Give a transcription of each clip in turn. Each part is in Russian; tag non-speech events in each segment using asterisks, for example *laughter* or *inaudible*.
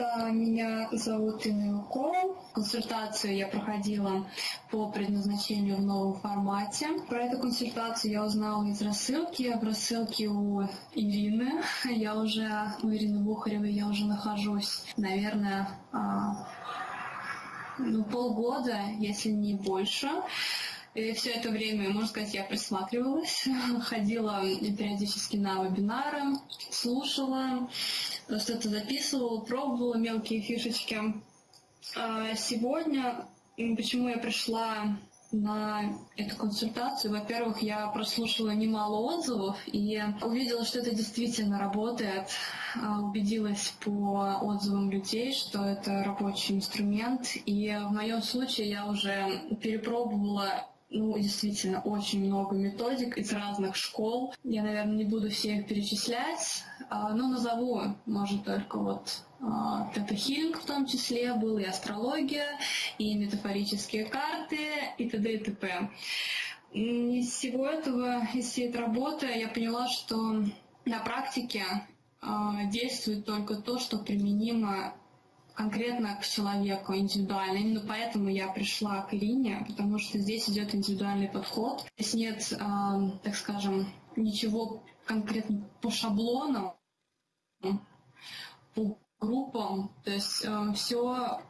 Меня зовут Инна Юкова. Консультацию я проходила по предназначению в новом формате. Про эту консультацию я узнала из рассылки. В рассылке у Ирины. *laughs* Я уже, у Ирины Бухаревой я уже нахожусь, наверное, а, ну, полгода, если не больше. И все это время, можно сказать, я присматривалась, *laughs* ходила периодически на вебинары, слушала, что-то записывала, пробовала мелкие фишечки. А сегодня, почему я пришла на эту консультацию. Во-первых, я прослушала немало отзывов и увидела, что это действительно работает. А, убедилась по отзывам людей, что это рабочий инструмент. И в моем случае я уже перепробовала ну, действительно, очень много методик из разных школ. Я, наверное, не буду все их перечислять, а, но назову, может, только вот тета-хилинг в том числе был, и астрология, и метафорические карты, и т.д. и т.п. Из всего этого, из всей этой работы я поняла, что на практике а, действует только то, что применимо конкретно к человеку, индивидуально. Именно поэтому я пришла к Ирине, потому что здесь идет индивидуальный подход. Здесь нет, так скажем, ничего конкретно по шаблонам, по группам. То есть э, все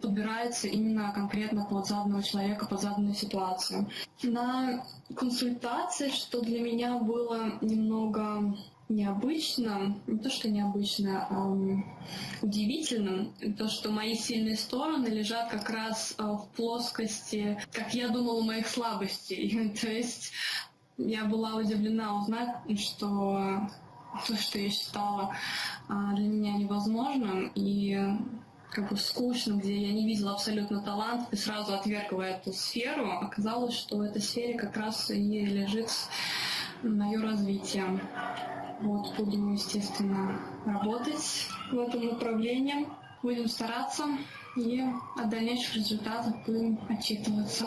подбирается именно конкретно под заданного человека, под заданную ситуацию. На консультации, что для меня было немного необычно, не то что необычно, а удивительно, то, что мои сильные стороны лежат как раз а, в плоскости, как я думала, моих слабостей. *laughs* то есть я была удивлена узнать, что то, что я считала а, для меня невозможным и как бы скучным, где я не видела абсолютно талант и сразу отвергла эту сферу, оказалось, что в этой сфере как раз и лежит мое развитие. Вот, буду, естественно, работать в этом направлении. Будем стараться и о дальнейших результатах будем отчитываться.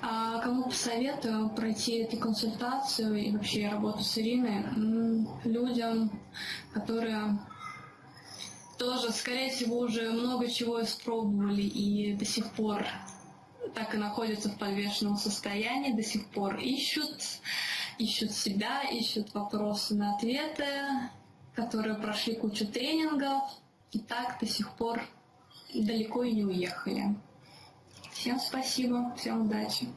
А кому посоветую пройти эту консультацию и вообще работу с Ириной? Людям, которые тоже, скорее всего, уже много чего испробовали и до сих пор так и находятся в подвешенном состоянии, до сих пор ищут, ищут себя, ищут вопросы на ответы, которые прошли кучу тренингов и так до сих пор далеко и не уехали. Всем спасибо, всем удачи.